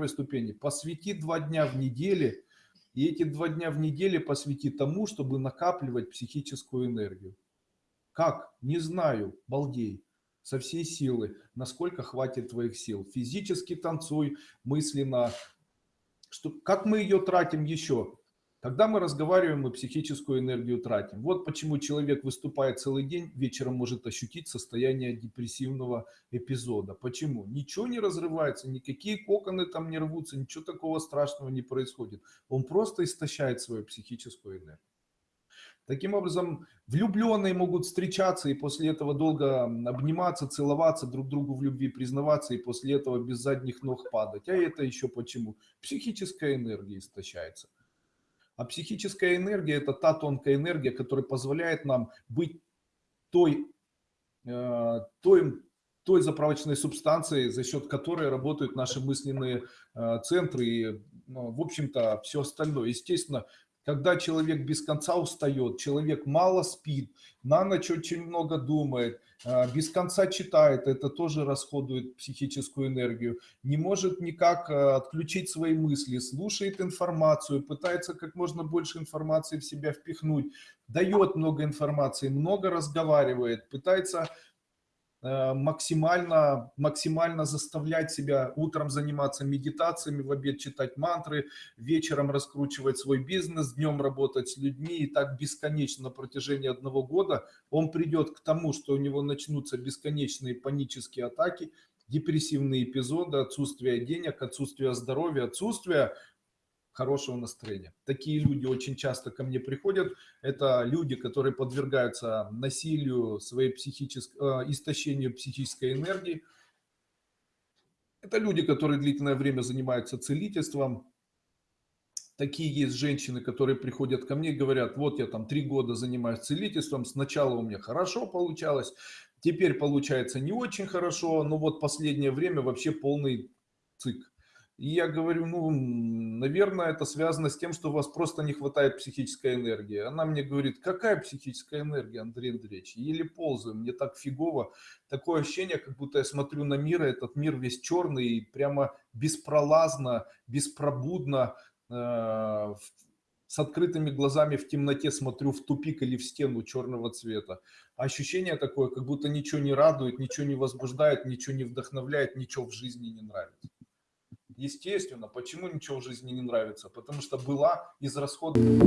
первой ступени. Посвяти два дня в неделе, и эти два дня в неделе посвяти тому, чтобы накапливать психическую энергию. Как? Не знаю, балдей. Со всей силы, насколько хватит твоих сил. Физически танцуй, мысленно. Что, как мы ее тратим еще? Когда мы разговариваем, мы психическую энергию тратим. Вот почему человек выступает целый день, вечером может ощутить состояние депрессивного эпизода. Почему? Ничего не разрывается, никакие коконы там не рвутся, ничего такого страшного не происходит. Он просто истощает свою психическую энергию. Таким образом, влюбленные могут встречаться и после этого долго обниматься, целоваться, друг другу в любви признаваться и после этого без задних ног падать. А это еще почему? Психическая энергия истощается. А психическая энергия – это та тонкая энергия, которая позволяет нам быть той, э, той, той заправочной субстанцией, за счет которой работают наши мысленные э, центры и, ну, в общем-то, все остальное. Естественно, когда человек без конца устает, человек мало спит, на ночь очень много думает, а, без конца читает, это тоже расходует психическую энергию, не может никак а, отключить свои мысли, слушает информацию, пытается как можно больше информации в себя впихнуть, дает много информации, много разговаривает, пытается максимально, максимально заставлять себя утром заниматься медитациями, в обед читать мантры, вечером раскручивать свой бизнес, днем работать с людьми. И так бесконечно на протяжении одного года он придет к тому, что у него начнутся бесконечные панические атаки, депрессивные эпизоды, отсутствие денег, отсутствие здоровья, отсутствие хорошего настроения. Такие люди очень часто ко мне приходят. Это люди, которые подвергаются насилию, своей психической, э, истощению психической энергии. Это люди, которые длительное время занимаются целительством. Такие есть женщины, которые приходят ко мне и говорят, вот я там три года занимаюсь целительством, сначала у меня хорошо получалось, теперь получается не очень хорошо, но вот последнее время вообще полный цик. И я говорю, ну, наверное, это связано с тем, что у вас просто не хватает психической энергии. Она мне говорит, какая психическая энергия, Андрей Андреевич? Еле ползаю, мне так фигово. Такое ощущение, как будто я смотрю на мир, и этот мир весь черный, и прямо беспролазно, беспробудно, э, с открытыми глазами в темноте смотрю в тупик или в стену черного цвета. Ощущение такое, как будто ничего не радует, ничего не возбуждает, ничего не вдохновляет, ничего в жизни не нравится. Естественно, почему ничего в жизни не нравится? Потому что была израсходована.